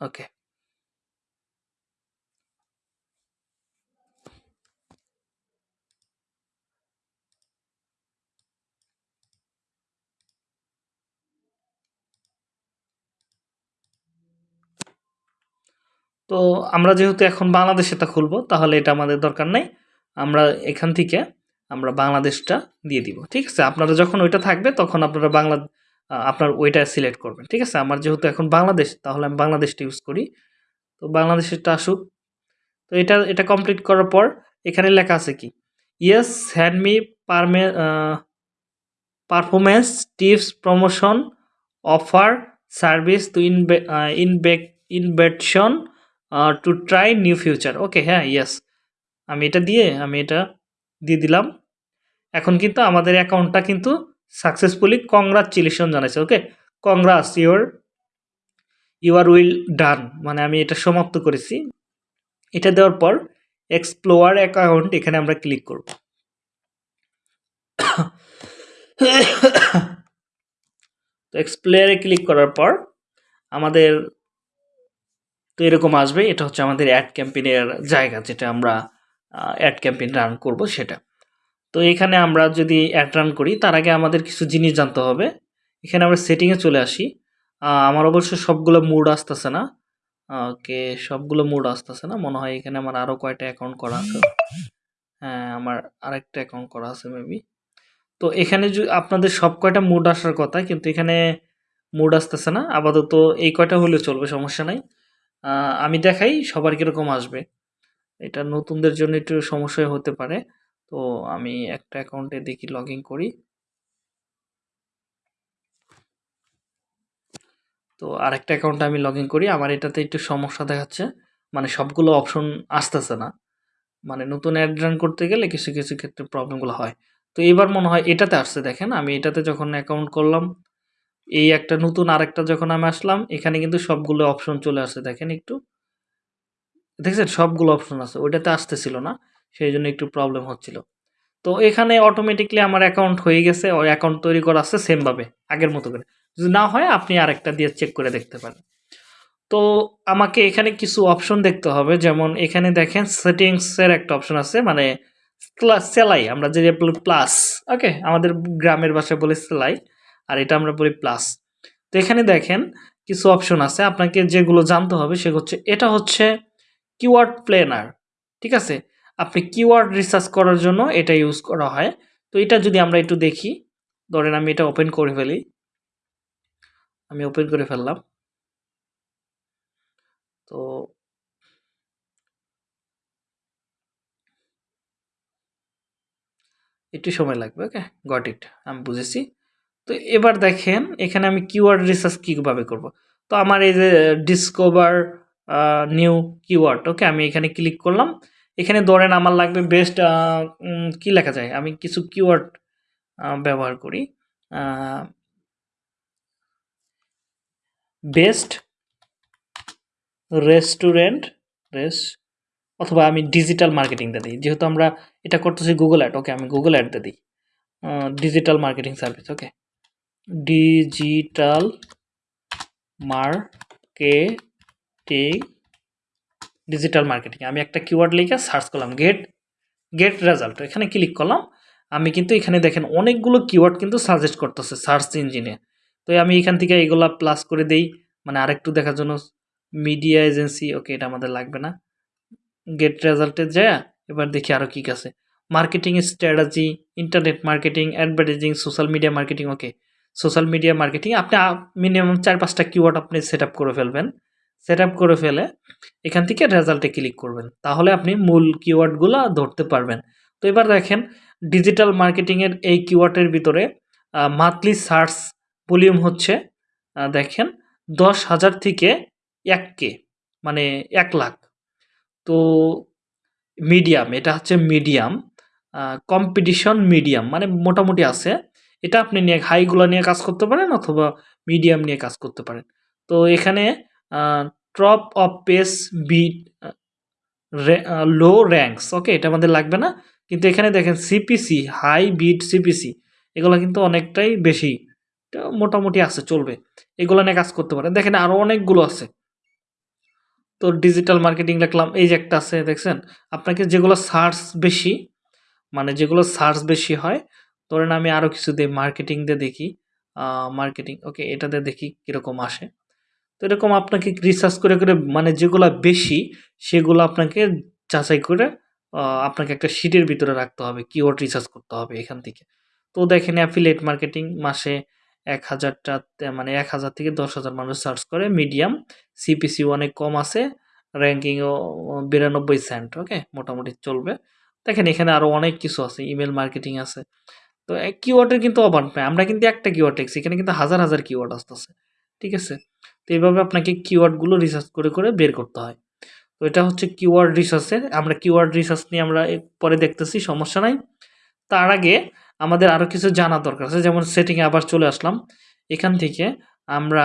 ওকে তো আমরা যেহেতু এখন বাংলাদেশেটা খুলবো, তাহলে এটা আমাদের দরকার নেই। আমরা এখান থেকে আমরা বাংলাদেশটা দিয়ে দিব, ঠিক আছে? আপনারা যখন ওইটা থাকবে, তখন আপনারা বাংলা আপনার ওইটা সিলেক্ট করবেন। ঠিক আছে? আমার যেহেতু এখন বাংলাদেশ, তাহলে আমি বাংলাদেশটা ইউজ করি। তো বাংলাদেশেরটা আসুক। তো এটা এটা কমপ্লিট করার পর এখানে লেখা আছে কি? Yes hand me পারমে performance tips promotion offer service to ইনবে innovation to try new future okay হ্যাঁ ইয়েস আমি এটা দিয়ে, আমি এটা দিয়ে দিলাম। এখন কিন্তু আমাদের অ্যাকাউন্টটা কিন্তু সাকসেসফুলি কংগ্রাচুলেশন জানাইছে okay congrats your you are will done মানে আমি এটা সমাপ্ত করেছি। এটা দেওয়ার পর এক্সপ্লোয়ার অ্যাকাউন্ট এখানে আমরা ক্লিক করব। তো এক্সপ্লোয়ারে ক্লিক করার পর আমাদের, তো এরকম আসবে। এটা হচ্ছে আমাদের অ্যাড ক্যাম্পেইনের জায়গা যেটা আমরা অ্যাড ক্যাম্পেইন রান করব সেটা। তো এখানে আমরা যদি অ্যাড রান করি, তার আগে আমাদের কিছু জিনিস জানতে হবে। এখানে আমরা সেটিংয়ে চলে আসি। আমার অবশ্য সবগুলো মুড আসতেছে না। ওকে, সবগুলো মুড আসতেছে না। মনে হয় এখানে আমার আরও কয়টা অ্যাকাউন্ট করা আছে। হ্যাঁ আমার আরেকটা অ্যাকাউন্ট করা আছে মেবি তো এখানে আপনাদের সব কয়টা মুড আসার কথা, কিন্তু এখানে মুড আসতেছে না। আপাতত এই কয়টা হলেও চলবে, সমস্যা নাই। আমি দেখাই সবার কীরকম আসবে। এটা নতুনদের জন্য একটু সমস্যা হতে পারে। তো আমি একটা অ্যাকাউন্টে দেখি লগ করি। তো আরেকটা অ্যাকাউন্টে আমি লগ করি। আমার এটাতে একটু সমস্যা দেখাচ্ছে। মানে সবগুলো অপশন আসতেছে না। মানে নতুন অ্যাড রান করতে গেলে কিছু কিছু ক্ষেত্রে প্রবলেমগুলো হয়। তো এবার মনে হয় এটাতে আসছে, দেখেন। আমি এটাতে যখন অ্যাকাউন্ট করলাম, এই একটা নতুন আরেকটা যখন আমি আসলাম, এখানে কিন্তু সবগুলো অপশন চলে আসছে। দেখেন একটু। দেখছেন? সবগুলো অপশন আছে। ওইটাতে আসতেছিল না। সেই জন্য একটু প্রবলেম হচ্ছিল। তো এখানে অটোমেটিকলি আমার অ্যাকাউন্ট হয়ে গেছে, ওই অ্যাকাউন্ট তৈরি করা আছে সেমভাবে আগের মতো করে। যদি না হয়, আপনি আরেকটা দিয়ে চেক করে দেখতে পারেন। তো আমাকে এখানে কিছু অপশন দেখতে হবে, যেমন এখানে দেখেন সেটিংসের একটা অপশন আছে মানে সেলাই, আমরা যে প্লাস ওকে আমাদের গ্রামের ভাষায় বলি সেলাই, আর এটা আমরা বলি প্লাস তো এখানে দেখেন কিছু অপশন আছে, আপনাকে যেগুলো জানতে হবে সে হচ্ছে, এটা হচ্ছে কিওয়ার্ড প্লেনার ঠিক আছে? আপনি কিওয়ার্ড রিসার্চ করার জন্য এটা ইউজ করা হয়। তো এটা যদি আমরা একটু দেখি, ধরেন আমি এটা ওপেন করে ফেলি। আমি ওপেন করে ফেললাম। তো একটু সময় লাগবে ওকে গট ইট আমি বুঝেছি। তো এবার দেখেন, এখানে আমি কিওয়ার্ড রিসার্চ কীভাবে করব? তো আমার এই যে ডিসকভার নিউ কিওয়ার্ড ওকে আমি এখানে ক্লিক করলাম। এখানে ধরেন আমার লাগবে বেস্ট কি লেখা যায়? আমি কিছু কিওয়ার্ড ব্যবহার করি। বেস্ট রেস্টুরেন্ট রেস অথবা আমি ডিজিটাল মার্কেটিংটা দিই। যেহেতু আমরা এটা করতেছি গুগল অ্যাড ওকে আমি গুগল অ্যাডটা দিই। Digital marketing service okay digital marketing digital marketing আমি একটা কিওয়ার্ড লিখে সার্চ করলাম গেট গেট রেজাল্ট এখানে ক্লিক করলাম। আমি কিন্তু এখানে দেখেন অনেকগুলো কিওয়ার্ড কিন্তু সাজেস্ট করতেছে সার্চ ইঞ্জিনে তো আমি এখান থেকে এগুলা প্লাস করে দেই। মানে আরেকটু দেখার জন্য মিডিয়া এজেন্সি ওকে এটা আমাদের লাগবে না। গেট রেজাল্টে যায়, এবার দেখি আরও কী আছে। Marketing strategy internet marketing advertising social media marketing okay social media marketing আপনি মিনিমাম চার পাঁচটা কিওয়ার্ড আপনি সেট করে ফেলবেন। সেট করে ফেলে এখান থেকে রেজাল্টে ক্লিক করবেন। তাহলে আপনি মূল কিওয়ার্ডগুলো ধরতে পারবেন। তো এবার দেখেন ডিজিটাল মার্কেটিংয়ের এই কিওয়ার্ডের ভিতরে মান্থলি সার্চ ভলিউম হচ্ছে দেখেন, দশ হাজার থেকে এক কে মানে এক লাখ। তো মিডিয়াম এটা হচ্ছে মিডিয়াম কম্পিটিশন মিডিয়াম মানে মোটামুটি আছে। এটা আপনি নিয়ে হাইগুলো নিয়ে কাজ করতে পারেন অথবা মিডিয়াম নিয়ে কাজ করতে পারেন। তো এখানে top of page bid low ranks okay এটা আমাদের লাগবে না। কিন্তু এখানে দেখেন সিপিসি হাই বিট সিপিসি এগুলো কিন্তু অনেকটাই বেশি। মোটামুটি আছে, চলবে। এগুলো নিয়ে কাজ করতে পারেন। দেখেন আরও অনেকগুলো আছে। তো ডিজিটাল মার্কেটিং লিখলাম এই যে একটা আছে, দেখছেন? আপনাকে যেগুলো সার্চ বেশি মানে যেগুলো সার্চ বেশি হয়, ধরেন আমি আরও কিছু দিই মার্কেটিং দিয়ে দেখি। মার্কেটিং ওকে এটাতে দেখি কীরকম আসে। তো এরকম আপনাকে রিসার্চ করে করে মানে যেগুলো বেশি, সেগুলো আপনাকে যাচাই করে আপনাকে একটা শিটের ভিতরে রাখতে হবে কিওয়ার্ড রিসার্চ করতে হবে এখান থেকে। তো দেখেন অ্যাফিলিয়েট মার্কেটিং মাসে এক হাজারটা মানে এক হাজার থেকে দশ হাজার মানুষ সার্চ করে মিডিয়াম সিপিসি অনেক কম আছে র্যাঙ্কিংও বিরানব্বই সেন্ট ওকে মোটামুটি চলবে। দেখেন এখানে আরও অনেক কিছু আছে ইমেল মার্কেটিং আছে। তো কিওয়ার্ডের কিন্তু অভাব নাই, আমরা কিন্তু একটা কিওয়ার্ড দেখছি, এখানে কিন্তু হাজার হাজার কিওয়ার্ড আসতেছে, ঠিক আছে? তো এইভাবে আপনাকে কিওয়ার্ডগুলো রিসার্চ করে করে বের করতে হয়। তো এটা হচ্ছে কিওয়ার্ড রিসার্চের আমরা কিওয়ার্ড রিসার্চ নিয়ে আমরা পরে দেখতেছি, সমস্যা নাই। তার আগে আমাদের আরও কিছু জানা দরকার আছে, যেমন সেটিংয়ে আবার চলে আসলাম। এখান থেকে আমরা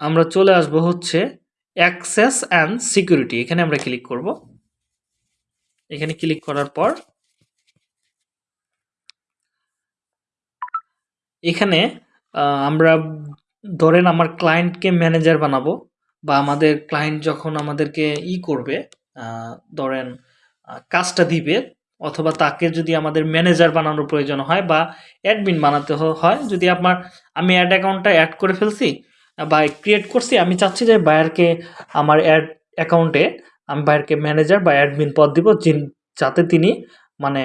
আমরা চলে আসব হচ্ছে অ্যাক্সেস অ্যান্ড সিকিউরিটি এখানে আমরা ক্লিক করব। এখানে ক্লিক করার পর এখানে আমরা ধরেন আমার ক্লায়েন্টকে ম্যানেজার বানাবো বা আমাদের ক্লায়েন্ট যখন আমাদেরকে ই করবে ধরেন কাজটা দিবে অথবা তাকে যদি আমাদের ম্যানেজার বানানোর প্রয়োজন হয় বা অ্যাডমিন বানাতে হয়, যদি আপনার, আমি অ্যাড অ্যাকাউন্টটা অ্যাড করে ফেলছি, বা ক্রিয়েট করছি, আমি চাচ্ছি যে বায়ারকে আমার অ্যাড অ্যাকাউন্টে আমি বায়ারকে ম্যানেজার বা অ্যাডমিন পদ দিব যাতে তিনি মানে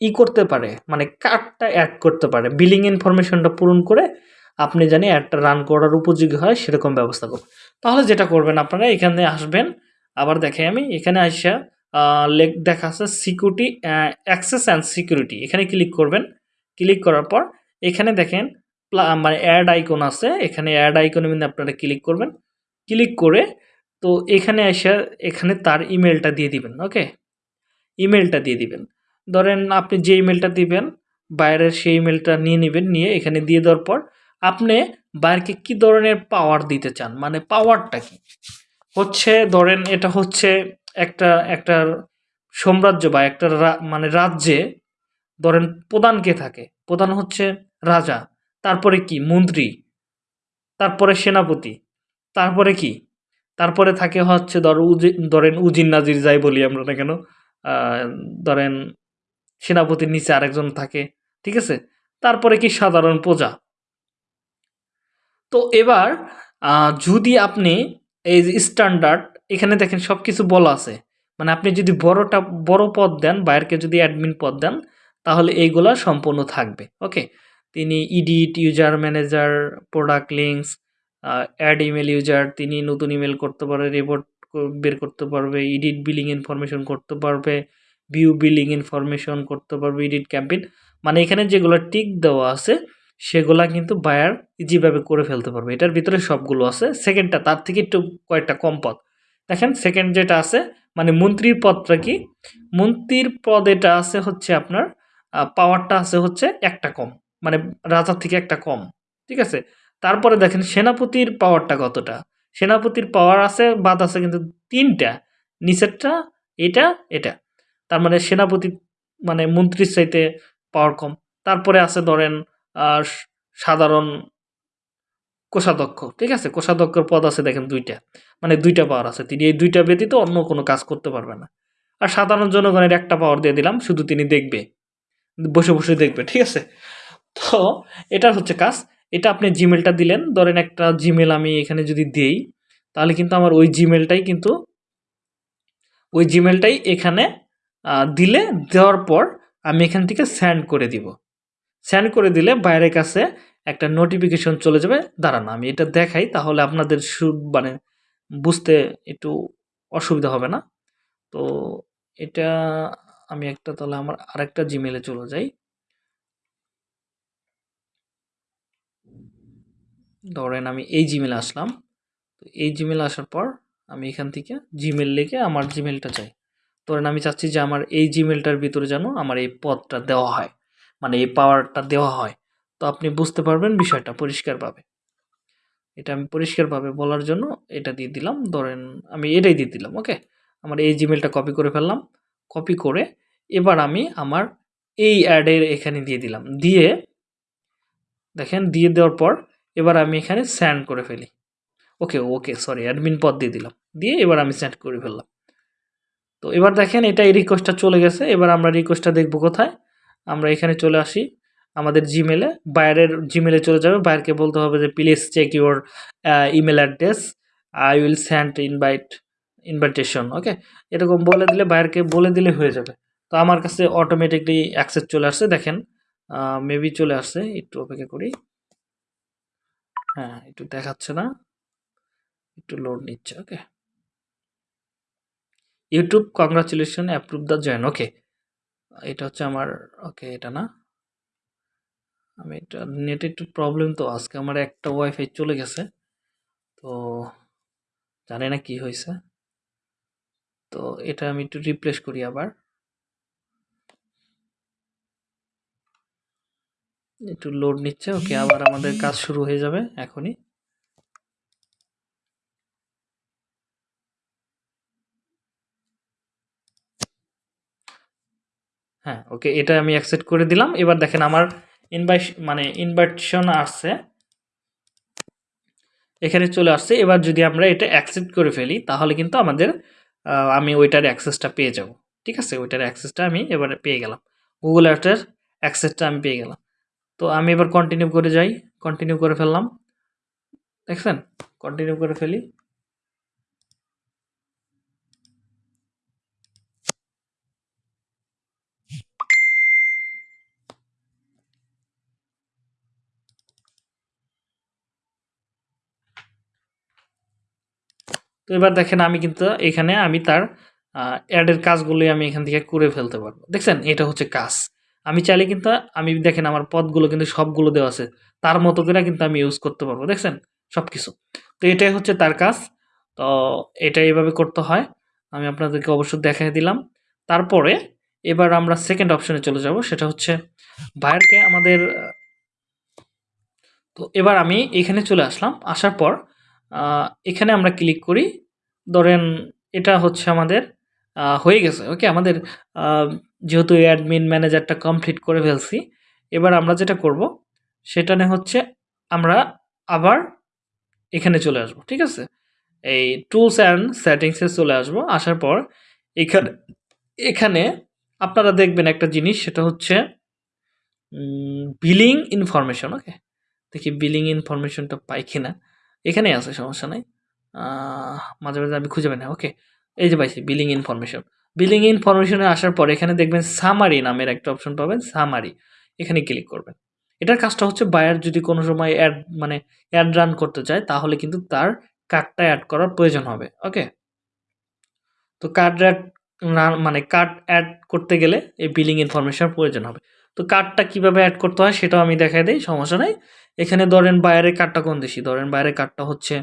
ই করতে পারে মানে কার্ডটা অ্যাড করতে পারে। বিলিং ইনফরমেশনটা পূরণ করে আপনি জানি একটা রান করার উপযোগী হয়, সেরকম ব্যবস্থা করবেন তাহলে যেটা করবেন আপনারা, এখানে আসবেন, আবার দেখে আমি, এখানে আসা লেখ, দেখা আছে সিকিউরিটি অ্যাক্সেস অ্যান্ড সিকিউরিটি এখানে ক্লিক করবেন। ক্লিক করার পর, এখানে দেখেন মানে অ্যাড আইকন আছে, এখানে অ্যাড আইকনে কিন্তু আপনারা ক্লিক করবেন। ক্লিক করে, তো এখানে এসে, এখানে তার ইমেলটা দিয়ে দিবেন ওকে ইমেলটা দিয়ে দিবেন। ধরেন আপনি যে ইমেলটা দিবেন, বাইরের সেই ইমেলটা নিয়ে নেবেন, নিয়ে এখানে দিয়ে দেওয়ার পর আপনি বাইরকে কি ধরনের পাওয়ার দিতে চান? মানে পাওয়ারটা কি? হচ্ছে ধরেন এটা হচ্ছে একটা একটা সাম্রাজ্য বা একটা মানে রাজ্যে ধরেন প্রধান কে থাকে? প্রধান হচ্ছে রাজা, তারপরে কি? মন্ত্রী, তারপরে সেনাপতি, তারপরে কি? তারপরে থাকে হচ্ছে ধর উজি, ধরেন উজির নাজির যাই বলি আমরা না কেন ধরেন সেনাপতির নিচে আরেকজন থাকে, ঠিক আছে? তারপরে কি? সাধারণ প্রজা তো এবার যদি আপনি এই যে স্ট্যান্ডার্ড এখানে দেখেন সব কিছু বলা আছে। মানে আপনি যদি বড়টা, বড় পদ দেন বাইরকে যদি অ্যাডমিন পদ দেন, তাহলে এইগুলা সম্পূর্ণ থাকবে ওকে তিনি edit user manager product links add email user তিনি নতুন ইমেল করতে পারে রিপোর্ট বের করতে পারবে এডিট বিলিং ইনফরমেশন করতে পারবে ভিউ বিলিং ইনফরমেশন করতে পারবে এডিট ক্যাম্পেইন মানে এখানে যেগুলো টিক দেওয়া আছে সেগুলা কিন্তু বায়ার ইজিভাবে করে ফেলতে পারবে। এটার ভিতরে সবগুলো আছে। সেকেন্ডটা তার থেকে একটু কয়েকটা কম পদ। দেখেন সেকেন্ড যেটা আছে মানে মন্ত্রীর পদটা কি? মন্ত্রীর পদ এটা আছে হচ্ছে আপনার পাওয়ারটা আছে হচ্ছে একটা কম মানে রাজার থেকে একটা কম, ঠিক আছে? তারপরে দেখেন, সেনাপতির পাওয়ারটা কতটা? সেনাপতির পাওয়ার আছে, বাদ আছে কিন্তু তিনটা, নিচেরটা এটা এটা। তার মানে সেনাপতি মানে মন্ত্রীর চাইতে পাওয়ার কম। তারপরে আছে ধরেন সাধারণ কোষাধ্যক্ষ, ঠিক আছে? কোষাধ্যক্ষর পদ আছে দেখেন দুইটা। মানে দুইটা পাওয়ার আছে। তিনি এই দুইটা ব্যতীত অন্য কোনো কাজ করতে পারবে না। আর সাধারণ জনগণের একটা পাওয়ার দিয়ে দিলাম, শুধু তিনি দেখবে, বসে বসে দেখবে, ঠিক আছে? তো এটার হচ্ছে কাজ। এটা আপনি জিমেলটা দিলেন। ধরেন একটা জিমেল আমি এখানে যদি দিই, তাহলে কিন্তু আমার ওই জিমেলটাই কিন্তু, ওই জিমেলটাই এখানে দিলে, দেওয়ার পর আমি এখান থেকে স্যান্ড করে দিব। স্যান্ড করে দিলে বাইরের কাছে একটা নোটিফিকেশন চলে যাবে। দাঁড়ান, আমি এটা দেখাই তাহলে আপনাদের মানে বুঝতে একটু অসুবিধা হবে না। তো এটা আমি একটা তাহলে আমার আরেকটা জিমেলে চলে যাই। ধরেন আমি এই জিমেলে আসলাম। তো এই জিমেলে আসার পর আমি এখান থেকে জিমেল লিখে আমার জিমেলটা চাই। ধরেন আমি চাচ্ছি যে আমার এই জিমেলটার ভিতরে যেন আমার এই পদটা দেওয়া হয়। মানে এই পাওয়ারটা দেওয়া হয়। তো আপনি বুঝতে পারবেন বিষয়টা পরিষ্কারভাবে। এটা আমি পরিষ্কারভাবে বলার জন্য এটা দিয়ে দিলাম। ধরেন আমি এটাই দিয়ে দিলাম ওকে আমার এই জিমেলটা কপি করে ফেললাম। কপি করে এবার আমি আমার এই অ্যাডের এখানে দিয়ে দিলাম। দিয়ে দেখেন, দিয়ে দেওয়ার পর এবার আমি এখানে স্যান্ড করে ফেলি। ওকে ওকে সরি অ্যাডমিন পদ দিয়ে দিলাম। দিয়ে এবার আমি স্যান্ড করে ফেললাম। তো এবার দেখেন এটা এই রিকোয়েস্টটা চলে গেছে। এবার আমরা রিকোয়েস্টটা দেখব কোথায়? আমরা এখানে চলে আসি আমাদের জিমেলে বাইরের জিমেলে চলে যাবে। বাইরকে বলতে হবে যে please check your email address I will send invite invitation okay এরকম বলে দিলে, বাইরকে বলে দিলে হয়ে যাবে। তো আমার কাছে অটোমেটিকলি অ্যাক্সেস চলে আসছে। দেখেন মেবি চলে আসছে। একটু অপেক্ষা করি। হ্যাঁ একটু দেখাচ্ছে না। একটু লোড নিচ্ছে। Okay YouTube congratulation approve the join okay এটা হচ্ছে আমার, ওকে, এটা না? আমি এটা, নেট একটু প্রবলেম তো, আজকে আমার একটা ওয়াইফাই চলে গেছে। তো জানি না কি হয়েছে। তো এটা আমি একটু রিপ্লেস করি আবার। একটু লোড নিচ্ছে, ওকে, আবার আমাদের কাজ শুরু হয়ে যাবে এখনই। হ্যাঁ ওকে, এটা আমি অ্যাকসেপ্ট করে দিলাম। এবার দেখেন আমার ইনভাইট মানে ইনভাইটেশন আসছে এখানে চলে আসছে। এবার যদি আমরা এটা অ্যাকসেপ্ট করে ফেলি, তাহলে কিন্তু আমাদের আমি ওইটার অ্যাক্সেসটা পেয়ে যাব। ঠিক আছে? ওইটার অ্যাক্সেসটা আমি এবারে পেয়ে গেলাম। গুগল অ্যাপটার অ্যাক্সেসটা আমি পেয়ে গেলাম। তো আমি এবার কন্টিনিউ করে যাই। কন্টিনিউ করে ফেললাম। দেখছেন? কন্টিনিউ করে ফেলি। তো এবার দেখেন আমি কিন্তু এখানে আমি তার অ্যাডের কাজগুলোই আমি এখান থেকে করে ফেলতে পারব। দেখছেন? এটা হচ্ছে কাজ। আমি চাইলে কিন্তু, আমি দেখেন আমার পদগুলো কিন্তু সবগুলো দেওয়া আছে। তার মতো করে কিন্তু আমি ইউজ করতে পারব। দেখছেন? সব কিছু তো এটাই হচ্ছে তার কাজ। তো এটা এইভাবে করতে হয়। আমি আপনাদেরকে অবশ্যই দেখাই দিলাম। তারপরে এবার আমরা সেকেন্ড অপশনে চলে যাব। সেটা হচ্ছে বায়ারকে আমাদের তো এবার আমি এখানে চলে আসলাম। আসার পর এখানে আমরা ক্লিক করি। ধরেন এটা হচ্ছে আমাদের হয়ে গেছে ওকে আমাদের যেহেতু অ্যাডমিন ম্যানেজারটা কমপ্লিট করে ফেলছি, এবার আমরা যেটা করব, সেটা নিয়ে হচ্ছে আমরা আবার এখানে চলে আসব, ঠিক আছে? এই টুলস অ্যান্ড সেটিংসে চলে আসব, আসার পর এখানে এখানে আপনারা দেখবেন একটা জিনিস, সেটা হচ্ছে বিলিং ইনফরমেশন ওকে দেখি বিলিং ইনফরমেশনটা পাই কিনা। এখানেই আছে, সমস্যা নাই। মাঝে মাঝে আমি খুঁজে পাই না ওকে এই যে পাইছি বিলিং ইনফরমেশন বিলিং ইনফরমেশনে আসার পর এখানে দেখবেন সামারি নামের একটা অপশন পাবেন সামারি এখানে ক্লিক করবেন। এটার কাজটা হচ্ছে বায়ার যদি কোনো সময় অ্যাড মানে অ্যাড রান করতে চায়, তাহলে কিন্তু তার কার্ডটা অ্যাড করার প্রয়োজন হবে ওকে তো কার্ড অ্যাড মানে কার্ড অ্যাড করতে গেলে এই বিলিং ইনফরমেশন প্রয়োজন হবে। তো কার্ডটা কীভাবে অ্যাড করতে হয় সেটাও আমি দেখাই দিই, সমস্যা নেই। এখানে ধরেন বাইরের কার্ডটা কোন দেশি? ধরেন বাইরের কার্ডটা হচ্ছে,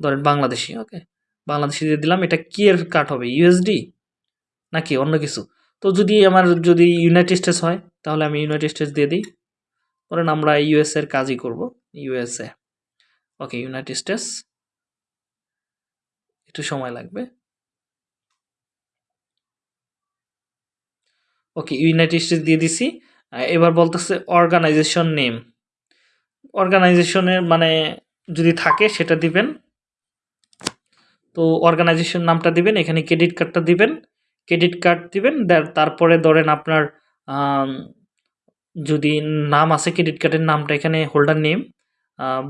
ধরেন বাংলাদেশি ওকে বাংলাদেশি দিয়ে দিলাম, এটা কি এর কার্ড হবে? ইউএসডি নাকি অন্য কিছু? তো যদি আমার, যদি ইউনাইটেড স্টেটস হয়, তাহলে আমি ইউনাইটেড স্টেটস দিয়ে দিই। ধরেন আমরা ইউএস এর কাজই করব ইউএসএ ওকে ইউনাইটেড স্টেটস একটু সময় লাগবে। ওকে ইউনাইটেড স্টেটস দিয়ে দিছি। এবার বলতেছে অর্গানাইজেশন নেম অর্গানাইজেশনের মানে যদি থাকে সেটা দিবেন। তো অর্গানাইজেশন নামটা দিবেন, এখানে ক্রেডিট কার্ডটা দিবেন। ক্রেডিট কার্ড দিবেন তারপরে ধরেন আপনার যদি নাম আছে ক্রেডিট কার্ডের নামটা এখানে হোল্ডার নেম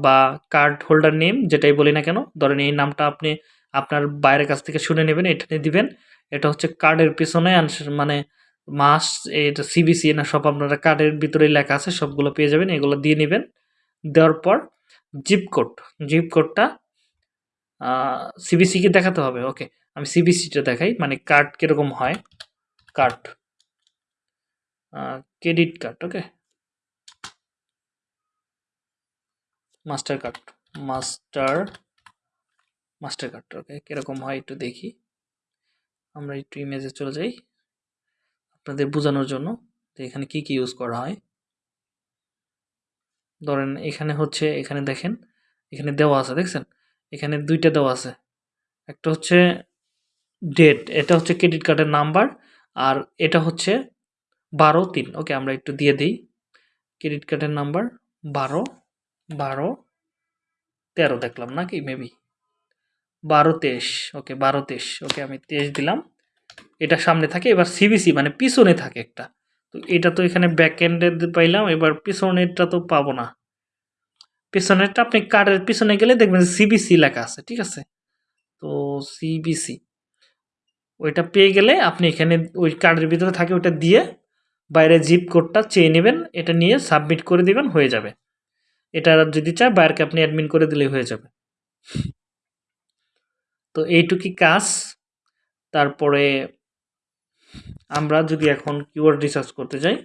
বা কার্ড হোল্ডার নেম যেটাই বলি না কেন, ধরেন এই নামটা আপনি আপনার বাইরের কাছ থেকে শুনে নেবেন, এটা দিবেন। এটা হচ্ছে কার্ডের পিছনে মানে মাস এটা সিবিসি না সব আপনারা কার্ডের ভিতরে লেখা আছে, সবগুলো পেয়ে যাবেন, এগুলো দিয়ে নেবেন। দেওয়ার পর জিপ কোড জিপ কোডটা সিবিসিকে দেখাতে হবে ওকে আমি সিবিসিটা দেখাই মানে কার্ড কীরকম হয়? Card credit card okay master card master master card okay কীরকম হয় একটু দেখি। আমরা একটু ইমেজে চলে যাই, আপনাদের বোঝানোর জন্য তো এখানে কি কি ইউজ করা হয়। ধরেন এখানে হচ্ছে, এখানে দেখেন, এখানে দেওয়া আছে, দেখছেন? এখানে দুইটা দেওয়া আছে। একটা হচ্ছে ডেট এটা হচ্ছে ক্রেডিট কার্ডের নাম্বার আর এটা হচ্ছে বারো তিন। ওকে, আমরা একটু দিয়ে দিই। ক্রেডিট কার্ডের নাম্বার বারো বারো, তেরো দেখলাম নাকি? মেবি বারো তেইশ। ওকে, বারো তেইশ। ওকে, আমি তেইশ দিলাম। এটা সামনে থাকে, এবার সিবিসি মানে পিছনে থাকে একটা। তো এটা তো এখানে ব্যাক এন্ডে পাইলাম, এবার পিছনেরটা তো পাবো না। পিছনেরটা আপনি কার্ডের পিছনে গেলে দেখবেন সিবিসি লেখা আছে, ঠিক আছে? তো সিবিসি ওইটা পেয়ে গেলে আপনি এখানে ওই কার্ডের ভিতরে থাকে, ওইটা দিয়ে বাইরে জিপ কোডটা চেয়ে নেবেন, এটা নিয়ে সাবমিট করে দিবেন, হয়ে যাবে। এটা যদি চায় বাইরকে আপনি অ্যাডমিন করে দিলেই হয়ে যাবে। তো এইটুকি কাজ। তারপরে আমরা যদি এখন কিওয়ার্ড রিসার্চ করতে যাই